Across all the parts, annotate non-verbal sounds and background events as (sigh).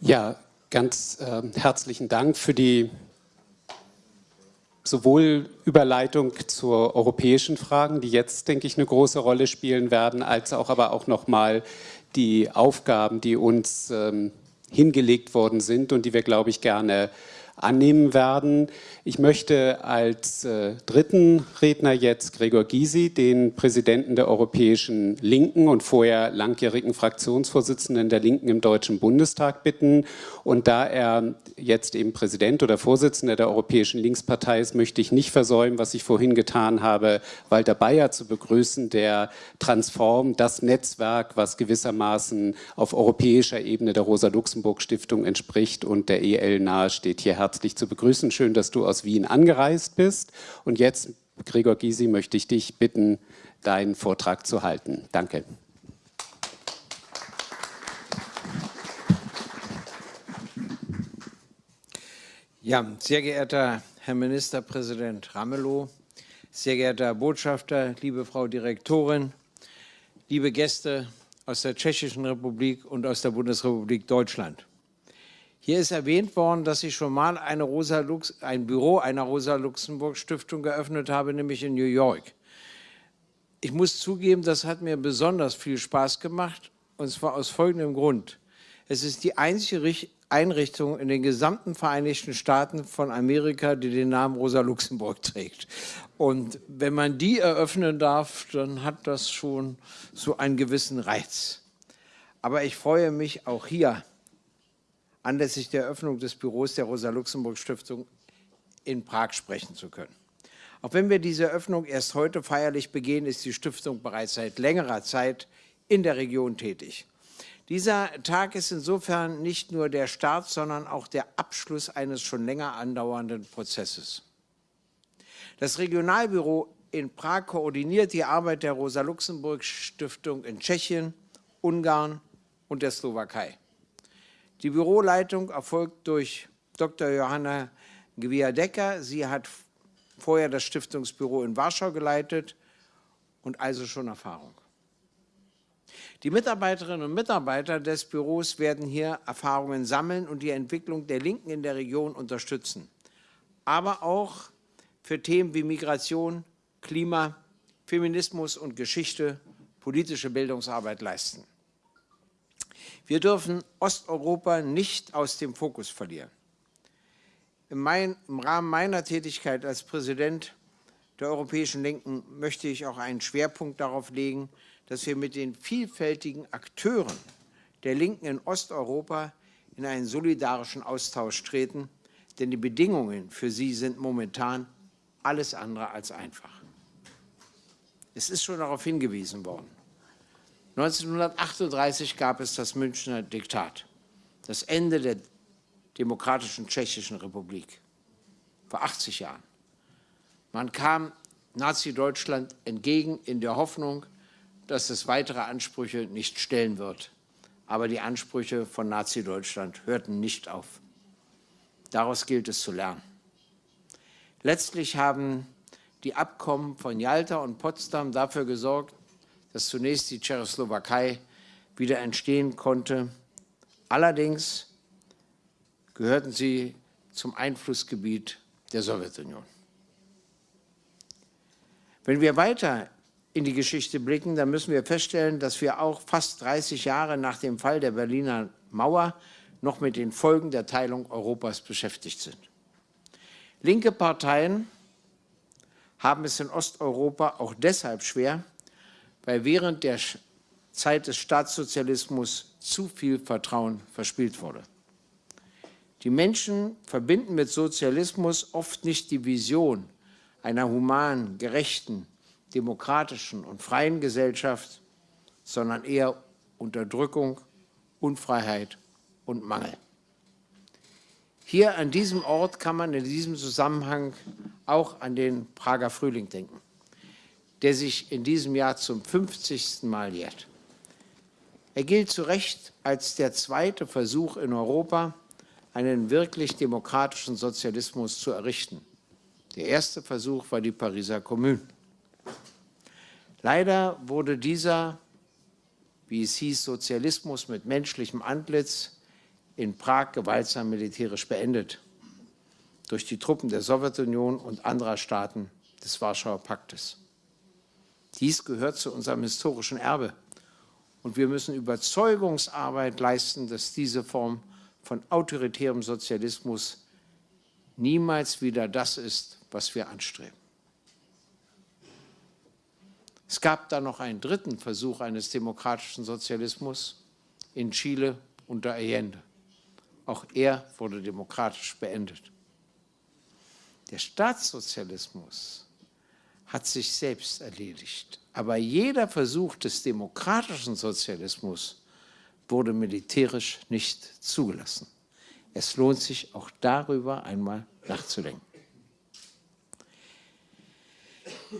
Ja, ganz äh, herzlichen Dank für die sowohl Überleitung zu europäischen Fragen, die jetzt, denke ich, eine große Rolle spielen werden, als auch aber auch nochmal die Aufgaben, die uns ähm, hingelegt worden sind und die wir, glaube ich, gerne annehmen werden. Ich möchte als äh, dritten Redner jetzt Gregor Gysi, den Präsidenten der Europäischen Linken und vorher langjährigen Fraktionsvorsitzenden der Linken im Deutschen Bundestag bitten. Und da er jetzt eben Präsident oder Vorsitzender der Europäischen Linkspartei ist, möchte ich nicht versäumen, was ich vorhin getan habe, Walter Bayer zu begrüßen, der Transform, das Netzwerk, was gewissermaßen auf europäischer Ebene der Rosa-Luxemburg-Stiftung entspricht und der EL nahesteht, herzlich zu begrüßen. Schön, dass du aus Wien angereist bist. Und jetzt, Gregor Gysi, möchte ich dich bitten, deinen Vortrag zu halten. Danke. Ja, sehr geehrter Herr Ministerpräsident Ramelow, sehr geehrter Herr Botschafter, liebe Frau Direktorin, liebe Gäste aus der Tschechischen Republik und aus der Bundesrepublik Deutschland. Hier ist erwähnt worden, dass ich schon mal ein Büro einer Rosa-Luxemburg-Stiftung geöffnet habe, nämlich in New York. Ich muss zugeben, das hat mir besonders viel Spaß gemacht, und zwar aus folgendem Grund. Es ist die einzige Einrichtung in den gesamten Vereinigten Staaten von Amerika, die den Namen Rosa Luxemburg (laughs) trägt. Und wenn man die eröffnen darf, dann hat das schon so einen gewissen Reiz. Aber ich freue mich auch hier anlässlich der Eröffnung des Büros der Rosa-Luxemburg-Stiftung in Prag sprechen zu können. Auch wenn wir diese Eröffnung erst heute feierlich begehen, ist die Stiftung bereits seit längerer Zeit in der Region tätig. Dieser Tag ist insofern nicht nur der Start, sondern auch der Abschluss eines schon länger andauernden Prozesses. Das Regionalbüro in Prag koordiniert die Arbeit der Rosa-Luxemburg-Stiftung in Tschechien, Ungarn und der Slowakei. Die Büroleitung erfolgt durch Dr. Johanna Gwiadecker. Sie hat vorher das Stiftungsbüro in Warschau geleitet und also schon Erfahrung. Die Mitarbeiterinnen und Mitarbeiter des Büros werden hier Erfahrungen sammeln und die Entwicklung der Linken in der Region unterstützen, aber auch für Themen wie Migration, Klima, Feminismus und Geschichte politische Bildungsarbeit leisten. Wir dürfen Osteuropa nicht aus dem Fokus verlieren. Im, Rahmen meiner Tätigkeit als Präsident der Europäischen Linken möchte ich auch einen Schwerpunkt darauf legen, dass wir mit den vielfältigen Akteuren der Linken in Osteuropa in einen solidarischen Austausch treten, denn die Bedingungen für sie sind momentan alles andere als einfach. Es ist schon darauf hingewiesen worden. 1938 gab es das Münchner Diktat, das Ende der demokratischen Tschechischen Republik, vor 80 Jahren. Man kam Nazi-Deutschland entgegen in der Hoffnung, dass es weitere Ansprüche nicht stellen wird. Aber die Ansprüche von Nazi-Deutschland hörten nicht auf. Daraus gilt es zu lernen. Letztlich haben die Abkommen von Jalta und Potsdam dafür gesorgt, dass zunächst die Tschechoslowakei wieder entstehen konnte. Allerdings gehörten sie zum Einflussgebiet der Sowjetunion. Wenn wir weiter in die Geschichte blicken, dann müssen wir feststellen, dass wir auch fast 30 Jahre nach dem Fall der Berliner Mauer noch mit den Folgen der Teilung Europas beschäftigt sind. Linke Parteien haben es in Osteuropa auch deshalb schwer, weil während der Zeit des Staatssozialismus zu viel Vertrauen verspielt wurde. Die Menschen verbinden mit Sozialismus oft nicht die Vision einer humanen, gerechten, demokratischen und freien Gesellschaft, sondern eher Unterdrückung, Unfreiheit und Mangel. Hier an diesem Ort kann man in diesem Zusammenhang auch an den Prager Frühling denken der sich in diesem Jahr zum 50. Mal jährt. Er gilt zu Recht als der zweite Versuch in Europa, einen wirklich demokratischen Sozialismus zu errichten. Der erste Versuch war die Pariser Kommune. Leider wurde dieser, wie es hieß, Sozialismus mit menschlichem Antlitz in Prag gewaltsam militärisch beendet durch die Truppen der Sowjetunion und anderer Staaten des Warschauer Paktes. Dies gehört zu unserem historischen Erbe und wir müssen Überzeugungsarbeit leisten, dass diese Form von autoritärem Sozialismus niemals wieder das ist, was wir anstreben. Es gab dann noch einen dritten Versuch eines demokratischen Sozialismus in Chile unter Allende. Auch er wurde demokratisch beendet. Der Staatssozialismus hat sich selbst erledigt. Aber jeder Versuch des demokratischen Sozialismus wurde militärisch nicht zugelassen. Es lohnt sich auch darüber einmal nachzudenken.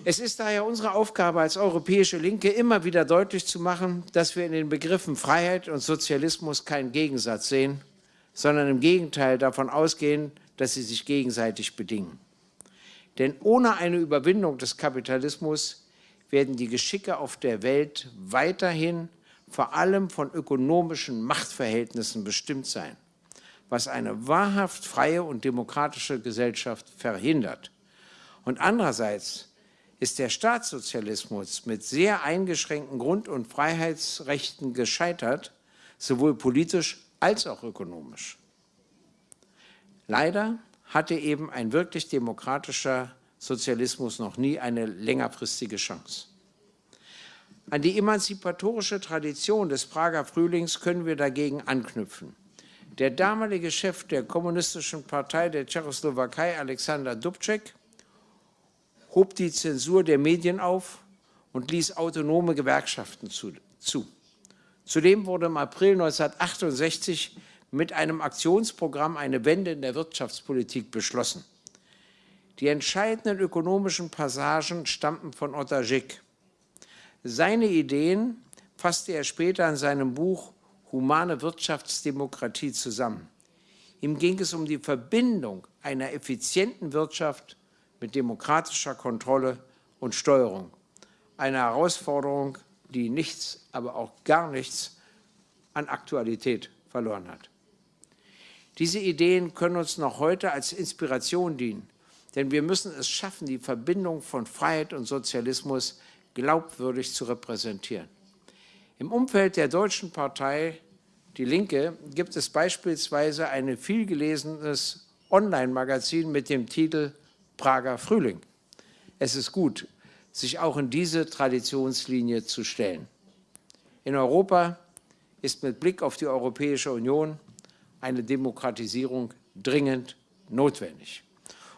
Es ist daher unsere Aufgabe als europäische Linke, immer wieder deutlich zu machen, dass wir in den Begriffen Freiheit und Sozialismus keinen Gegensatz sehen, sondern im Gegenteil davon ausgehen, dass sie sich gegenseitig bedingen. Denn ohne eine Überwindung des Kapitalismus werden die Geschicke auf der Welt weiterhin vor allem von ökonomischen Machtverhältnissen bestimmt sein, was eine wahrhaft freie und demokratische Gesellschaft verhindert. Und andererseits ist der Staatssozialismus mit sehr eingeschränkten Grund- und Freiheitsrechten gescheitert, sowohl politisch als auch ökonomisch. Leider hatte eben ein wirklich demokratischer Sozialismus noch nie eine längerfristige Chance. An die emanzipatorische Tradition des Prager Frühlings können wir dagegen anknüpfen. Der damalige Chef der Kommunistischen Partei der Tschechoslowakei, Alexander Dubček, hob die Zensur der Medien auf und ließ autonome Gewerkschaften zu. zu. Zudem wurde im April 1968 mit einem Aktionsprogramm eine Wende in der Wirtschaftspolitik beschlossen. Die entscheidenden ökonomischen Passagen stammten von Otta Schick. Seine Ideen fasste er später in seinem Buch Humane Wirtschaftsdemokratie zusammen. Ihm ging es um die Verbindung einer effizienten Wirtschaft mit demokratischer Kontrolle und Steuerung. Eine Herausforderung, die nichts, aber auch gar nichts an Aktualität verloren hat. Diese Ideen können uns noch heute als Inspiration dienen, denn wir müssen es schaffen, die Verbindung von Freiheit und Sozialismus glaubwürdig zu repräsentieren. Im Umfeld der deutschen Partei Die Linke gibt es beispielsweise ein vielgelesenes Online-Magazin mit dem Titel Prager Frühling. Es ist gut, sich auch in diese Traditionslinie zu stellen. In Europa ist mit Blick auf die Europäische Union eine Demokratisierung dringend notwendig.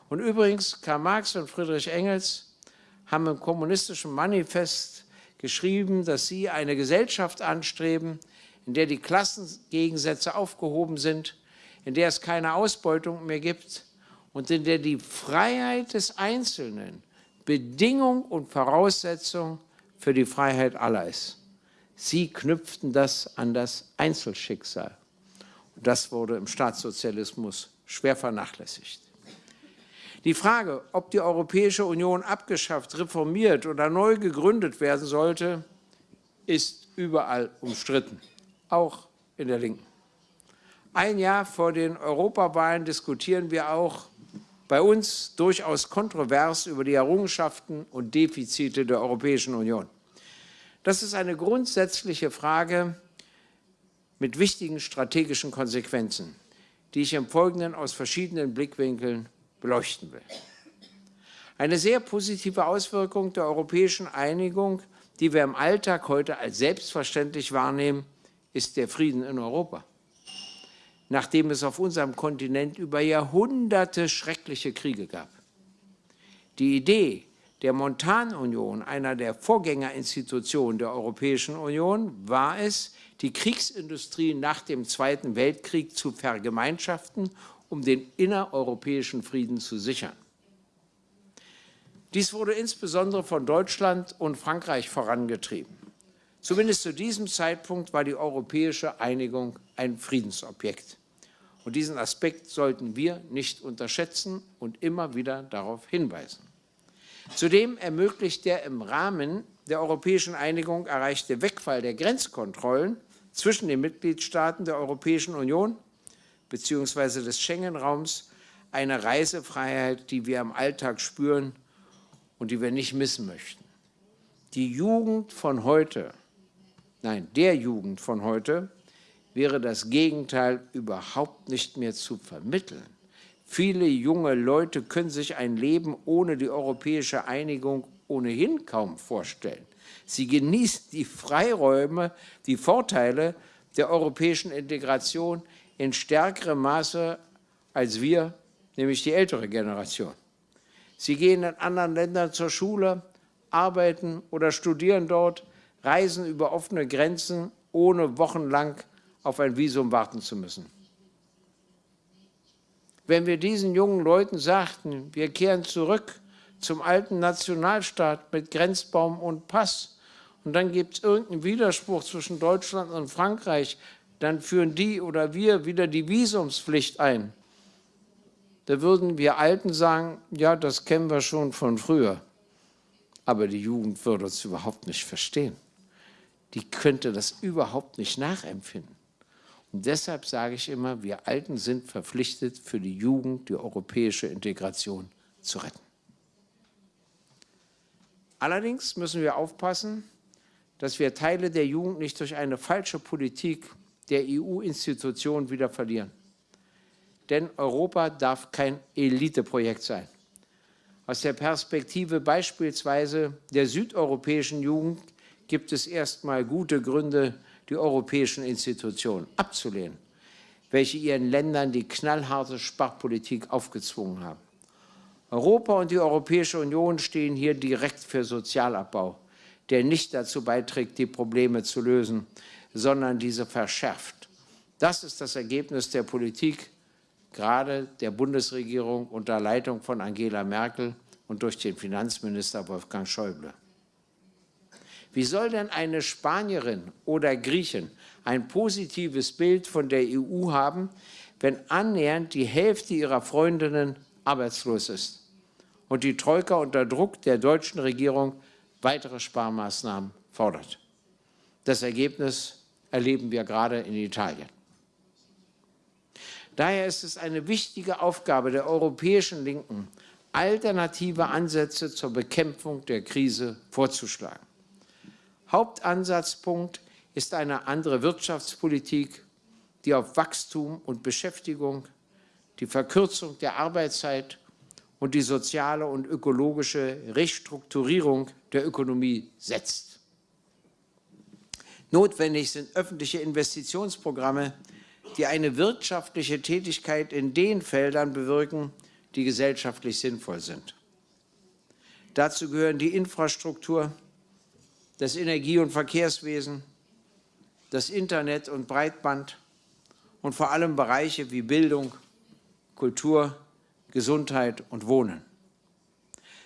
Und übrigens, Karl Marx und Friedrich Engels haben im kommunistischen Manifest geschrieben, dass sie eine Gesellschaft anstreben, in der die Klassengegensätze aufgehoben sind, in der es keine Ausbeutung mehr gibt und in der die Freiheit des Einzelnen Bedingung und Voraussetzung für die Freiheit aller ist. Sie knüpften das an das Einzelschicksal. Das wurde im Staatssozialismus schwer vernachlässigt. Die Frage, ob die Europäische Union abgeschafft, reformiert oder neu gegründet werden sollte, ist überall umstritten, auch in der Linken. Ein Jahr vor den Europawahlen diskutieren wir auch bei uns durchaus kontrovers über die Errungenschaften und Defizite der Europäischen Union. Das ist eine grundsätzliche Frage, mit wichtigen strategischen Konsequenzen, die ich im Folgenden aus verschiedenen Blickwinkeln beleuchten will. Eine sehr positive Auswirkung der europäischen Einigung, die wir im Alltag heute als selbstverständlich wahrnehmen, ist der Frieden in Europa. Nachdem es auf unserem Kontinent über Jahrhunderte schreckliche Kriege gab. Die Idee der Montanunion, einer der Vorgängerinstitutionen der Europäischen Union, war es, die Kriegsindustrie nach dem Zweiten Weltkrieg zu vergemeinschaften, um den innereuropäischen Frieden zu sichern. Dies wurde insbesondere von Deutschland und Frankreich vorangetrieben. Zumindest zu diesem Zeitpunkt war die europäische Einigung ein Friedensobjekt. Und diesen Aspekt sollten wir nicht unterschätzen und immer wieder darauf hinweisen. Zudem ermöglicht der im Rahmen der europäischen Einigung erreichte Wegfall der Grenzkontrollen zwischen den Mitgliedstaaten der Europäischen Union bzw. des Schengen-Raums eine Reisefreiheit, die wir im Alltag spüren und die wir nicht missen möchten. Die Jugend von heute, nein, der Jugend von heute, wäre das Gegenteil überhaupt nicht mehr zu vermitteln. Viele junge Leute können sich ein Leben ohne die europäische Einigung ohnehin kaum vorstellen. Sie genießen die Freiräume, die Vorteile der europäischen Integration in stärkerem Maße als wir, nämlich die ältere Generation. Sie gehen in anderen Ländern zur Schule, arbeiten oder studieren dort, reisen über offene Grenzen, ohne wochenlang auf ein Visum warten zu müssen. Wenn wir diesen jungen Leuten sagten, wir kehren zurück zum alten Nationalstaat mit Grenzbaum und Pass, und dann gibt es irgendeinen Widerspruch zwischen Deutschland und Frankreich, dann führen die oder wir wieder die Visumspflicht ein. Da würden wir Alten sagen, ja, das kennen wir schon von früher. Aber die Jugend würde es überhaupt nicht verstehen. Die könnte das überhaupt nicht nachempfinden. Und deshalb sage ich immer, wir Alten sind verpflichtet, für die Jugend die europäische Integration zu retten. Allerdings müssen wir aufpassen, dass wir Teile der Jugend nicht durch eine falsche Politik der EU-Institutionen wieder verlieren. Denn Europa darf kein Eliteprojekt sein. Aus der Perspektive beispielsweise der südeuropäischen Jugend gibt es erstmal gute Gründe, die europäischen Institutionen abzulehnen, welche ihren Ländern die knallharte Sparpolitik aufgezwungen haben. Europa und die Europäische Union stehen hier direkt für Sozialabbau, der nicht dazu beiträgt, die Probleme zu lösen, sondern diese verschärft. Das ist das Ergebnis der Politik, gerade der Bundesregierung unter Leitung von Angela Merkel und durch den Finanzminister Wolfgang Schäuble. Wie soll denn eine Spanierin oder Griechin ein positives Bild von der EU haben, wenn annähernd die Hälfte ihrer Freundinnen arbeitslos ist und die Troika unter Druck der deutschen Regierung weitere Sparmaßnahmen fordert? Das Ergebnis erleben wir gerade in Italien. Daher ist es eine wichtige Aufgabe der europäischen Linken, alternative Ansätze zur Bekämpfung der Krise vorzuschlagen. Hauptansatzpunkt ist eine andere Wirtschaftspolitik, die auf Wachstum und Beschäftigung, die Verkürzung der Arbeitszeit und die soziale und ökologische Restrukturierung der Ökonomie setzt. Notwendig sind öffentliche Investitionsprogramme, die eine wirtschaftliche Tätigkeit in den Feldern bewirken, die gesellschaftlich sinnvoll sind. Dazu gehören die Infrastruktur, das Energie- und Verkehrswesen, das Internet und Breitband und vor allem Bereiche wie Bildung, Kultur, Gesundheit und Wohnen.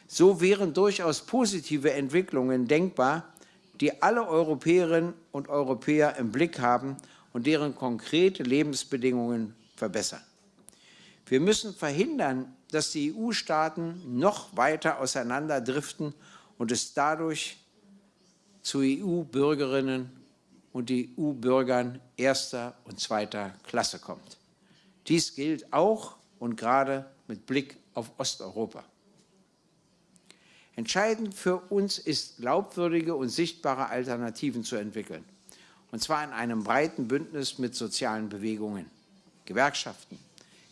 So wären durchaus positive Entwicklungen denkbar, die alle Europäerinnen und Europäer im Blick haben und deren konkrete Lebensbedingungen verbessern. Wir müssen verhindern, dass die EU-Staaten noch weiter auseinanderdriften und es dadurch zu EU-Bürgerinnen und EU-Bürgern erster und zweiter Klasse kommt. Dies gilt auch und gerade mit Blick auf Osteuropa. Entscheidend für uns ist, glaubwürdige und sichtbare Alternativen zu entwickeln, und zwar in einem breiten Bündnis mit sozialen Bewegungen, Gewerkschaften,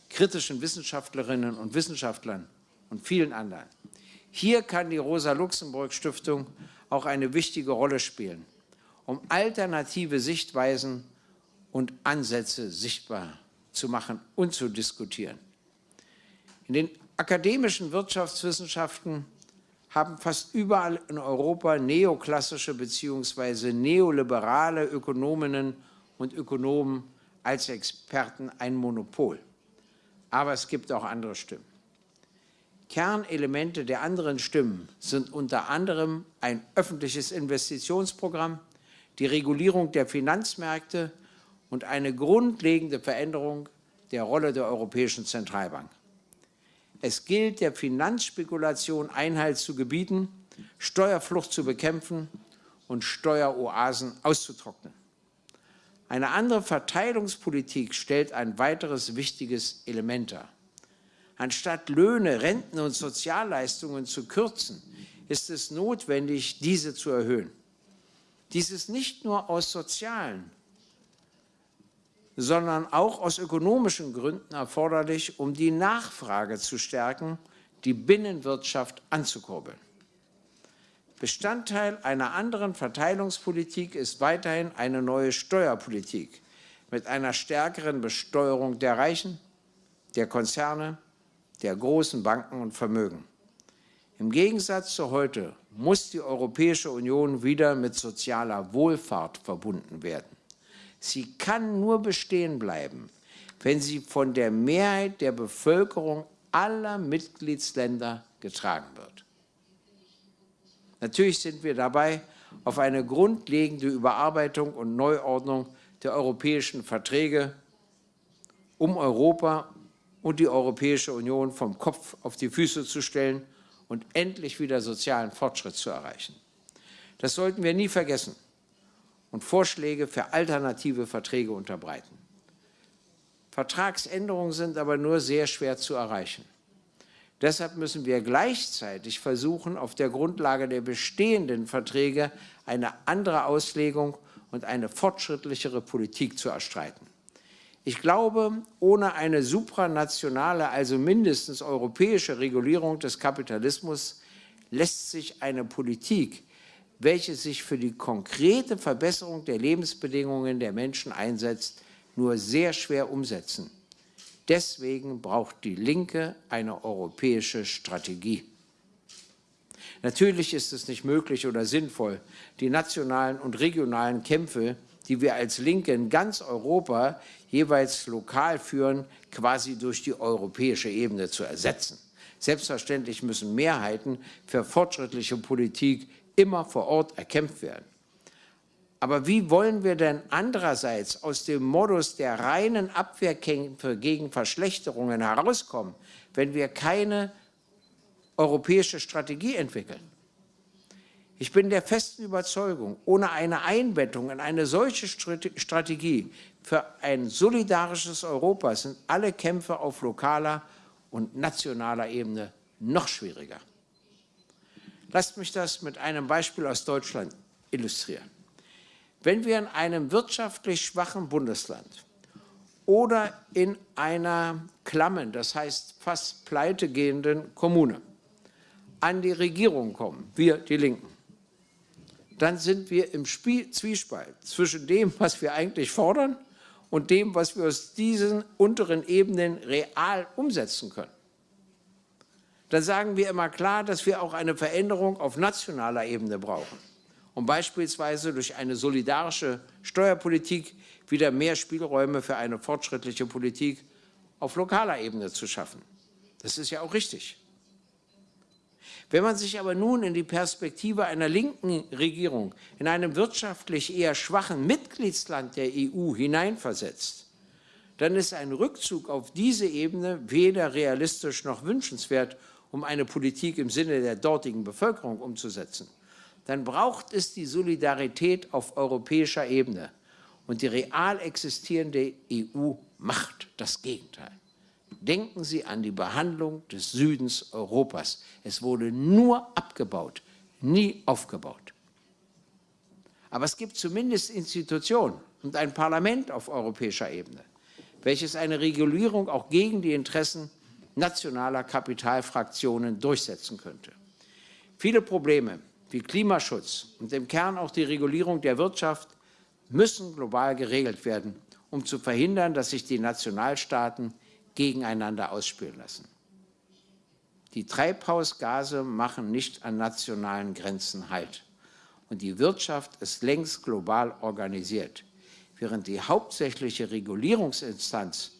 kritischen Wissenschaftlerinnen und Wissenschaftlern und vielen anderen. Hier kann die Rosa-Luxemburg-Stiftung auch eine wichtige Rolle spielen, um alternative Sichtweisen und Ansätze sichtbar zu machen und zu diskutieren. In den akademischen Wirtschaftswissenschaften haben fast überall in Europa neoklassische bzw. neoliberale Ökonominnen und Ökonomen als Experten ein Monopol. Aber es gibt auch andere Stimmen. Kernelemente der anderen Stimmen sind unter anderem ein öffentliches Investitionsprogramm, die Regulierung der Finanzmärkte und eine grundlegende Veränderung der Rolle der Europäischen Zentralbank. Es gilt, der Finanzspekulation Einhalt zu gebieten, Steuerflucht zu bekämpfen und Steueroasen auszutrocknen. Eine andere Verteilungspolitik stellt ein weiteres wichtiges Element dar. Anstatt Löhne, Renten und Sozialleistungen zu kürzen, ist es notwendig, diese zu erhöhen. Dies ist nicht nur aus sozialen, sondern auch aus ökonomischen Gründen erforderlich, um die Nachfrage zu stärken, die Binnenwirtschaft anzukurbeln. Bestandteil einer anderen Verteilungspolitik ist weiterhin eine neue Steuerpolitik mit einer stärkeren Besteuerung der Reichen, der Konzerne, der großen Banken und Vermögen. Im Gegensatz zu heute muss die Europäische Union wieder mit sozialer Wohlfahrt verbunden werden. Sie kann nur bestehen bleiben, wenn sie von der Mehrheit der Bevölkerung aller Mitgliedsländer getragen wird. Natürlich sind wir dabei auf eine grundlegende Überarbeitung und Neuordnung der europäischen Verträge, um Europa und die Europäische Union vom Kopf auf die Füße zu stellen und endlich wieder sozialen Fortschritt zu erreichen. Das sollten wir nie vergessen und Vorschläge für alternative Verträge unterbreiten. Vertragsänderungen sind aber nur sehr schwer zu erreichen. Deshalb müssen wir gleichzeitig versuchen, auf der Grundlage der bestehenden Verträge eine andere Auslegung und eine fortschrittlichere Politik zu erstreiten. Ich glaube, ohne eine supranationale, also mindestens europäische Regulierung des Kapitalismus lässt sich eine Politik, welche sich für die konkrete Verbesserung der Lebensbedingungen der Menschen einsetzt, nur sehr schwer umsetzen. Deswegen braucht die Linke eine europäische Strategie. Natürlich ist es nicht möglich oder sinnvoll, die nationalen und regionalen Kämpfe, die wir als Linke in ganz Europa jeweils lokal führen, quasi durch die europäische Ebene zu ersetzen. Selbstverständlich müssen Mehrheiten für fortschrittliche Politik immer vor Ort erkämpft werden. Aber wie wollen wir denn andererseits aus dem Modus der reinen Abwehrkämpfe gegen Verschlechterungen herauskommen, wenn wir keine europäische Strategie entwickeln? Ich bin der festen Überzeugung, ohne eine Einbettung in eine solche Strategie für ein solidarisches Europa sind alle Kämpfe auf lokaler und nationaler Ebene noch schwieriger. Lasst mich das mit einem Beispiel aus Deutschland illustrieren. Wenn wir in einem wirtschaftlich schwachen Bundesland oder in einer klammen, das heißt fast pleitegehenden Kommune an die Regierung kommen, wir die Linken, dann sind wir im Spiel, Zwiespalt zwischen dem, was wir eigentlich fordern und dem, was wir aus diesen unteren Ebenen real umsetzen können dann sagen wir immer klar, dass wir auch eine Veränderung auf nationaler Ebene brauchen, um beispielsweise durch eine solidarische Steuerpolitik wieder mehr Spielräume für eine fortschrittliche Politik auf lokaler Ebene zu schaffen. Das ist ja auch richtig. Wenn man sich aber nun in die Perspektive einer linken Regierung in einem wirtschaftlich eher schwachen Mitgliedsland der EU hineinversetzt, dann ist ein Rückzug auf diese Ebene weder realistisch noch wünschenswert um eine Politik im Sinne der dortigen Bevölkerung umzusetzen, dann braucht es die Solidarität auf europäischer Ebene. Und die real existierende EU macht das Gegenteil. Denken Sie an die Behandlung des Südens Europas. Es wurde nur abgebaut, nie aufgebaut. Aber es gibt zumindest Institutionen und ein Parlament auf europäischer Ebene, welches eine Regulierung auch gegen die Interessen nationaler Kapitalfraktionen durchsetzen könnte. Viele Probleme wie Klimaschutz und im Kern auch die Regulierung der Wirtschaft müssen global geregelt werden, um zu verhindern, dass sich die Nationalstaaten gegeneinander ausspielen lassen. Die Treibhausgase machen nicht an nationalen Grenzen Halt. Und die Wirtschaft ist längst global organisiert, während die hauptsächliche Regulierungsinstanz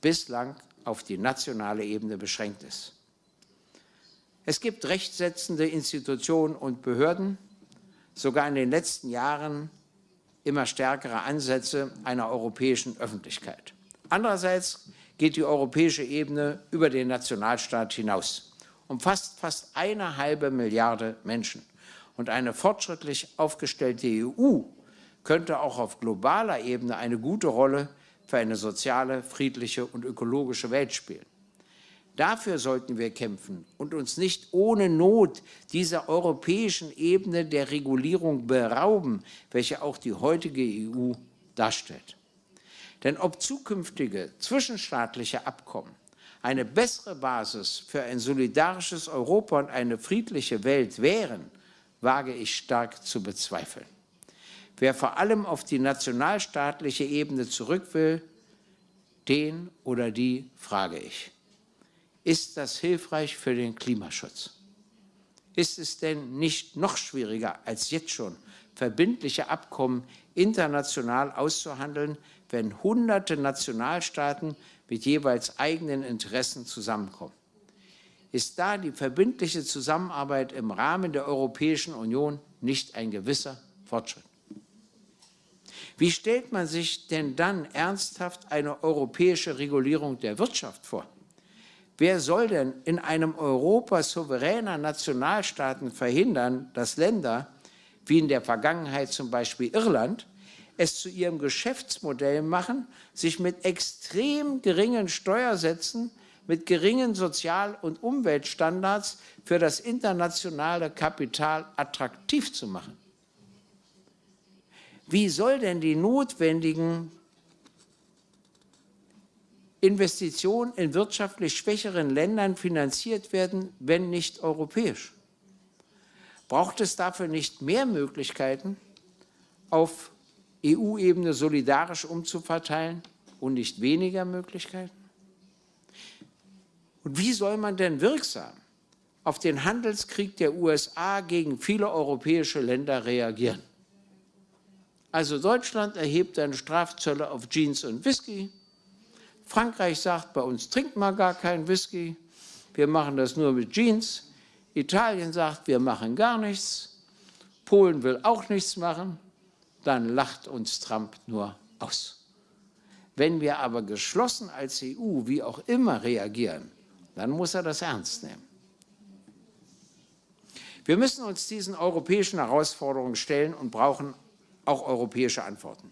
bislang auf die nationale Ebene beschränkt ist. Es gibt rechtsetzende Institutionen und Behörden, sogar in den letzten Jahren immer stärkere Ansätze einer europäischen Öffentlichkeit. Andererseits geht die europäische Ebene über den Nationalstaat hinaus, umfasst fast eine halbe Milliarde Menschen. Und eine fortschrittlich aufgestellte EU könnte auch auf globaler Ebene eine gute Rolle für eine soziale, friedliche und ökologische Welt spielen. Dafür sollten wir kämpfen und uns nicht ohne Not dieser europäischen Ebene der Regulierung berauben, welche auch die heutige EU darstellt. Denn ob zukünftige zwischenstaatliche Abkommen eine bessere Basis für ein solidarisches Europa und eine friedliche Welt wären, wage ich stark zu bezweifeln. Wer vor allem auf die nationalstaatliche Ebene zurück will, den oder die frage ich. Ist das hilfreich für den Klimaschutz? Ist es denn nicht noch schwieriger als jetzt schon, verbindliche Abkommen international auszuhandeln, wenn hunderte Nationalstaaten mit jeweils eigenen Interessen zusammenkommen? Ist da die verbindliche Zusammenarbeit im Rahmen der Europäischen Union nicht ein gewisser Fortschritt? Wie stellt man sich denn dann ernsthaft eine europäische Regulierung der Wirtschaft vor? Wer soll denn in einem Europa souveräner Nationalstaaten verhindern, dass Länder, wie in der Vergangenheit zum Beispiel Irland, es zu ihrem Geschäftsmodell machen, sich mit extrem geringen Steuersätzen, mit geringen Sozial- und Umweltstandards für das internationale Kapital attraktiv zu machen. Wie soll denn die notwendigen Investitionen in wirtschaftlich schwächeren Ländern finanziert werden, wenn nicht europäisch? Braucht es dafür nicht mehr Möglichkeiten, auf EU-Ebene solidarisch umzuverteilen und nicht weniger Möglichkeiten? Und wie soll man denn wirksam auf den Handelskrieg der USA gegen viele europäische Länder reagieren? Also Deutschland erhebt seine Strafzölle auf Jeans und Whisky. Frankreich sagt, bei uns trinkt man gar keinen Whisky. Wir machen das nur mit Jeans. Italien sagt, wir machen gar nichts. Polen will auch nichts machen dann lacht uns Trump nur aus. Wenn wir aber geschlossen als EU, wie auch immer, reagieren, dann muss er das ernst nehmen. Wir müssen uns diesen europäischen Herausforderungen stellen und brauchen auch europäische Antworten.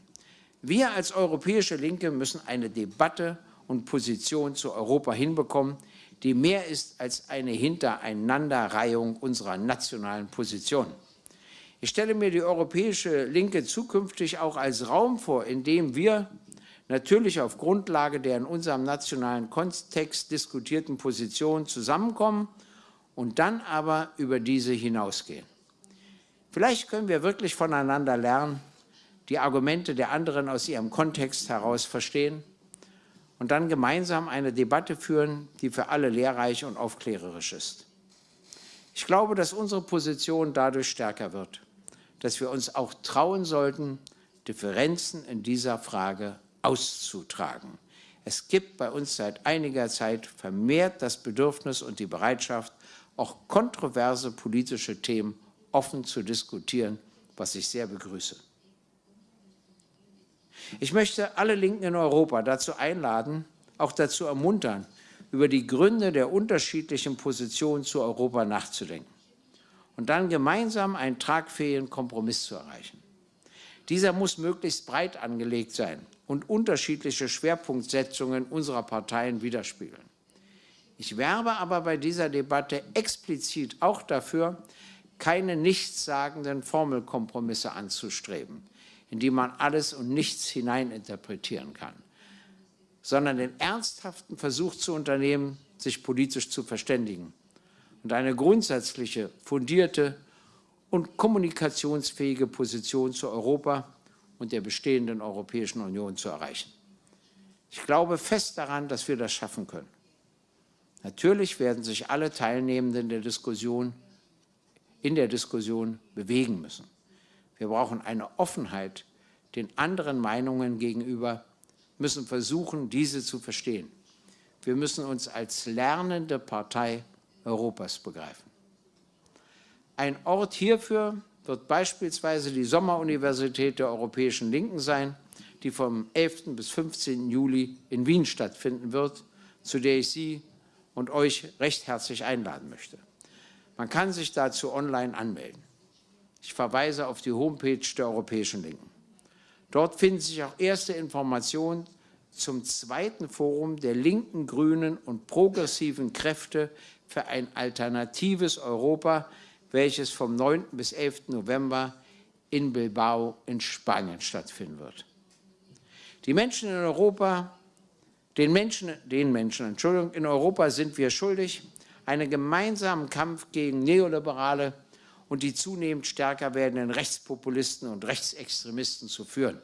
Wir als europäische Linke müssen eine Debatte und Position zu Europa hinbekommen, die mehr ist als eine Hintereinanderreihung unserer nationalen Positionen. Ich stelle mir die europäische Linke zukünftig auch als Raum vor, in dem wir natürlich auf Grundlage der in unserem nationalen Kontext diskutierten Positionen zusammenkommen und dann aber über diese hinausgehen. Vielleicht können wir wirklich voneinander lernen, die Argumente der anderen aus ihrem Kontext heraus verstehen und dann gemeinsam eine Debatte führen, die für alle lehrreich und aufklärerisch ist. Ich glaube, dass unsere Position dadurch stärker wird dass wir uns auch trauen sollten, Differenzen in dieser Frage auszutragen. Es gibt bei uns seit einiger Zeit vermehrt das Bedürfnis und die Bereitschaft, auch kontroverse politische Themen offen zu diskutieren, was ich sehr begrüße. Ich möchte alle Linken in Europa dazu einladen, auch dazu ermuntern, über die Gründe der unterschiedlichen Positionen zu Europa nachzudenken und dann gemeinsam einen tragfähigen Kompromiss zu erreichen. Dieser muss möglichst breit angelegt sein und unterschiedliche Schwerpunktsetzungen unserer Parteien widerspiegeln. Ich werbe aber bei dieser Debatte explizit auch dafür, keine nichtssagenden Formelkompromisse anzustreben, in die man alles und nichts hineininterpretieren kann, sondern den ernsthaften Versuch zu unternehmen, sich politisch zu verständigen und eine grundsätzliche, fundierte und kommunikationsfähige Position zu Europa und der bestehenden Europäischen Union zu erreichen. Ich glaube fest daran, dass wir das schaffen können. Natürlich werden sich alle Teilnehmenden der Diskussion in der Diskussion bewegen müssen. Wir brauchen eine Offenheit den anderen Meinungen gegenüber, müssen versuchen, diese zu verstehen. Wir müssen uns als lernende Partei Europas begreifen. Ein Ort hierfür wird beispielsweise die Sommeruniversität der Europäischen Linken sein, die vom 11. bis 15. Juli in Wien stattfinden wird, zu der ich Sie und euch recht herzlich einladen möchte. Man kann sich dazu online anmelden. Ich verweise auf die Homepage der Europäischen Linken. Dort finden sich auch erste Informationen zum zweiten Forum der linken, grünen und progressiven Kräfte für ein alternatives Europa, welches vom 9. bis 11. November in Bilbao in Spanien stattfinden wird. Die Menschen in Europa, den Menschen, den Menschen, Entschuldigung, in Europa sind wir schuldig, einen gemeinsamen Kampf gegen Neoliberale und die zunehmend stärker werdenden Rechtspopulisten und Rechtsextremisten zu führen.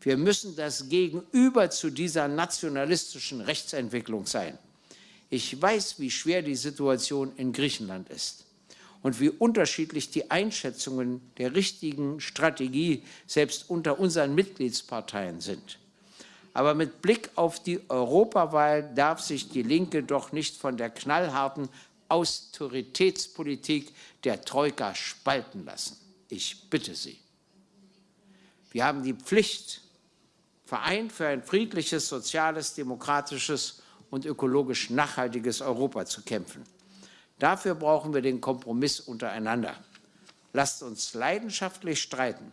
Wir müssen das Gegenüber zu dieser nationalistischen Rechtsentwicklung sein. Ich weiß, wie schwer die Situation in Griechenland ist und wie unterschiedlich die Einschätzungen der richtigen Strategie selbst unter unseren Mitgliedsparteien sind. Aber mit Blick auf die Europawahl darf sich die Linke doch nicht von der knallharten Austeritätspolitik der Troika spalten lassen. Ich bitte Sie. Wir haben die Pflicht, vereint für ein friedliches, soziales, demokratisches und ökologisch nachhaltiges Europa zu kämpfen. Dafür brauchen wir den Kompromiss untereinander. Lasst uns leidenschaftlich streiten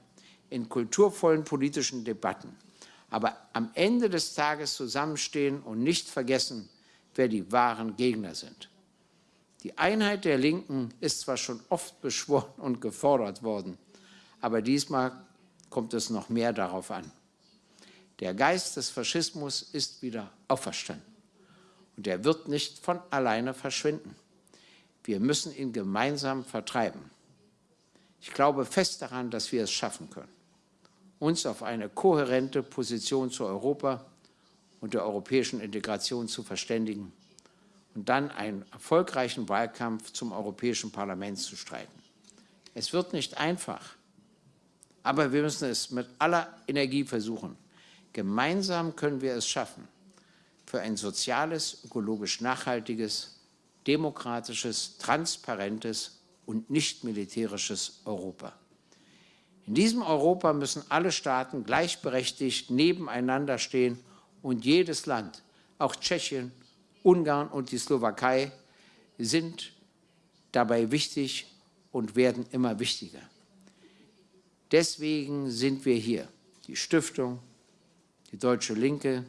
in kulturvollen politischen Debatten, aber am Ende des Tages zusammenstehen und nicht vergessen, wer die wahren Gegner sind. Die Einheit der Linken ist zwar schon oft (laughs) beschworen und gefordert worden, aber diesmal kommt es noch mehr darauf an. Der Geist des Faschismus ist wieder auferstanden und er wird nicht von alleine verschwinden. Wir müssen ihn gemeinsam vertreiben. Ich glaube fest daran, dass wir es schaffen können, uns auf eine kohärente Position zu Europa und der europäischen Integration zu verständigen und dann einen erfolgreichen Wahlkampf zum Europäischen Parlament zu streiten. Es wird nicht einfach, aber wir müssen es mit aller Energie versuchen. Gemeinsam können wir es schaffen, für ein soziales, ökologisch nachhaltiges demokratisches, transparentes und nicht militärisches Europa. In diesem Europa müssen alle Staaten gleichberechtigt nebeneinander stehen und jedes Land, auch Tschechien, Ungarn und die Slowakei, sind dabei wichtig und werden immer wichtiger. Deswegen sind wir hier, die Stiftung, die Deutsche Linke,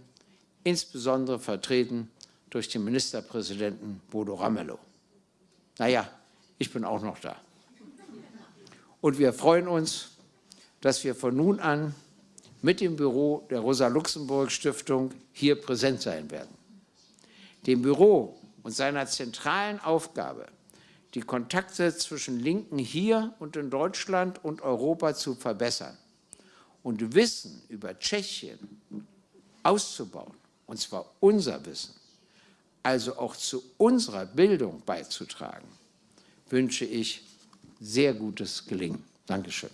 insbesondere vertreten durch den Ministerpräsidenten Bodo Ramelow. Naja, ich bin auch noch da. Und wir freuen uns, dass wir von nun an mit dem Büro der Rosa-Luxemburg-Stiftung hier präsent sein werden. Dem Büro und seiner zentralen Aufgabe, die Kontakte zwischen Linken hier und in Deutschland und Europa zu verbessern und Wissen über Tschechien auszubauen, und zwar unser Wissen, also auch zu unserer Bildung beizutragen, wünsche ich sehr gutes Gelingen. Dankeschön.